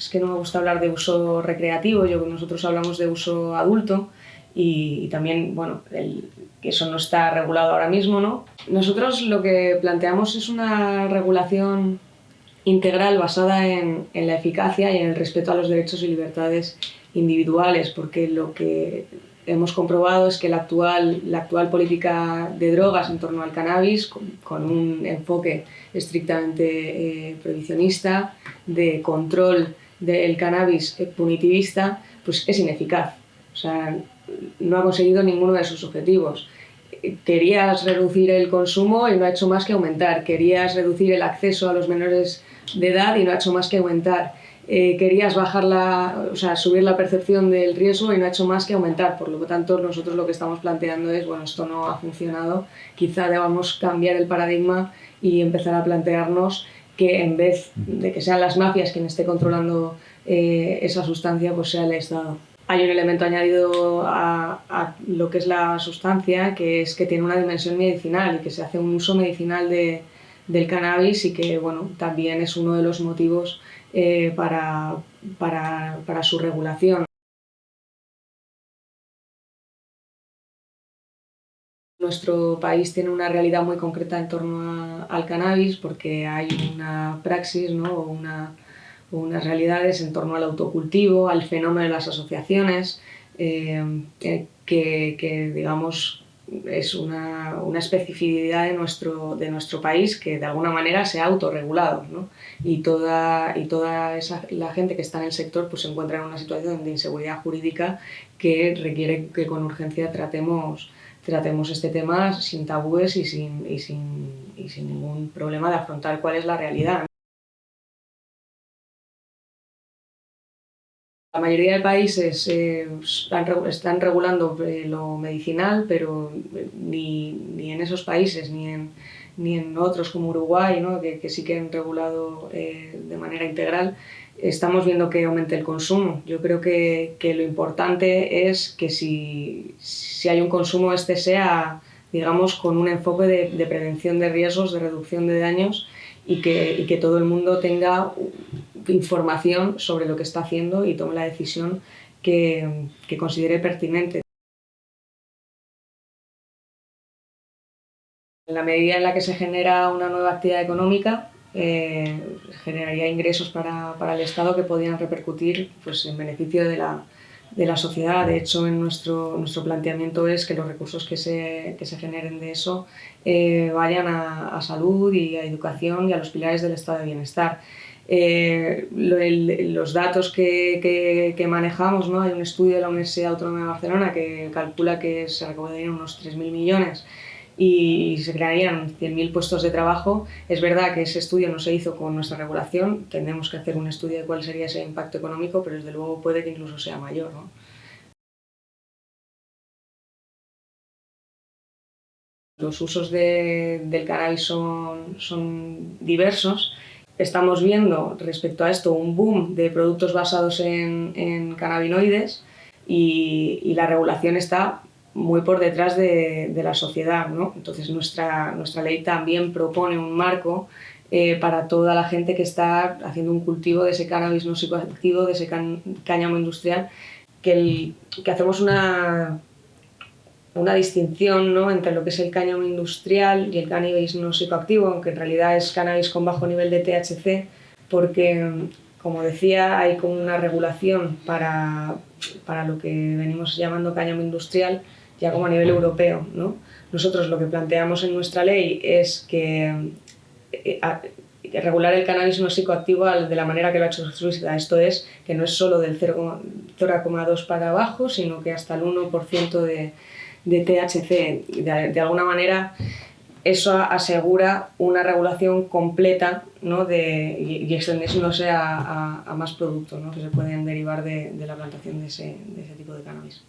es que no me gusta hablar de uso recreativo, yo, nosotros hablamos de uso adulto y, también, bueno, eso no está regulado ahora mismo, ¿no? Nosotros lo que planteamos es una regulación integral basada en, en la eficacia y en el respeto a los derechos y libertades individuales, porque lo que hemos comprobado es que la actual, la actual política de drogas en torno al cannabis, con, un enfoque estrictamente eh, prohibicionista, de control del cannabis punitivista, pues es ineficaz. O sea, no ha conseguido ninguno de sus objetivos. Querías reducir el consumo y no ha hecho más que aumentar. Querías reducir el acceso a los menores de edad y no ha hecho más que aumentar eh, querías bajar la, o sea, subir la percepción del riesgo y no ha hecho más que aumentar. Por lo tanto, nosotros lo que estamos planteando es, bueno, esto no ha funcionado, quizá debamos cambiar el paradigma y empezar a plantearnos que en vez de que sean las mafias quienes esté controlando eh, esa sustancia, pues sea el Estado. Hay un elemento añadido a, a, lo que es la sustancia, que es que tiene una dimensión medicinal y que se hace un uso medicinal de, del cannabis y que bueno, también es uno de los motivos eh, para, para, para su regulación. Nuestro país tiene una realidad muy concreta en torno al cannabis porque hay una praxis ¿no? o una, unas realidades en torno al autocultivo, al fenómeno de las asociaciones, eh, que, que, digamos, es una, una, especificidad de nuestro, de nuestro país que de alguna manera se ha autorregulado ¿no? y toda, y toda esa, la gente que está en el sector pues, se encuentra en una situación de inseguridad jurídica que requiere que con urgencia tratemos, tratemos este tema sin tabúes y sin, y sin, y sin ningún problema de afrontar cuál es la realidad. La mayoría de países eh, están, regulando eh, lo medicinal, pero eh, ni, ni, en esos países ni en, ni en otros como Uruguay, ¿no? que, que, sí que han regulado de manera integral, estamos viendo que aumente el consumo. Yo creo que, que lo importante es que si, si, hay un consumo, este sea, digamos, con un enfoque de, prevención de riesgos, de reducción de daños y que, y que todo el mundo tenga información sobre lo que está haciendo y tome la decisión que, que considere pertinente. En la medida en la que se genera una nueva actividad económica, eh, generaría ingresos para, para, el Estado que podrían repercutir pues, en beneficio de la, de la sociedad. De hecho, en nuestro, nuestro planteamiento es que los recursos que se, que se generen de eso eh, vayan a, a, salud y a educación y a los pilares del estado de bienestar. Eh, los datos que, que, que, manejamos, ¿no? hay un estudio de la Universidad Autónoma de Barcelona que calcula que se recaudarían unos 3.000 millones y se crearían 100.000 puestos de trabajo. Es verdad que ese estudio no se hizo con nuestra regulación, tendremos que hacer un estudio de cuál sería ese impacto económico, pero desde luego puede que incluso sea mayor. ¿no? Los usos de, del cannabis son, son diversos. Estamos viendo respecto a esto un boom de productos basados en, en cannabinoides y, y la regulación está muy por detrás de, de la sociedad. ¿no? Entonces nuestra, nuestra ley también propone un marco eh, para toda la gente que está haciendo un cultivo de ese cannabis no psicoactivo, de ese cáñamo industrial, que, el, que hacemos una, una distinción ¿no? entre lo que es el cáñamo industrial y el cannabis no psicoactivo, aunque en realidad es cannabis con bajo nivel de THC, porque, como decía, hay como una regulación para, para lo que venimos llamando cáñamo industrial, ya como a nivel europeo. ¿no? Nosotros lo que planteamos en nuestra ley es que eh, regular el cannabis no psicoactivo de la manera que lo ha hecho Suiza. Esto es que no es solo del 0,2 para abajo, sino que hasta el 1% de, de THC. De, de, alguna manera eso asegura una regulación completa ¿no? de, y, extendiéndose a, a, a, más productos ¿no? que se pueden derivar de, de la plantación de ese, de ese tipo de cannabis.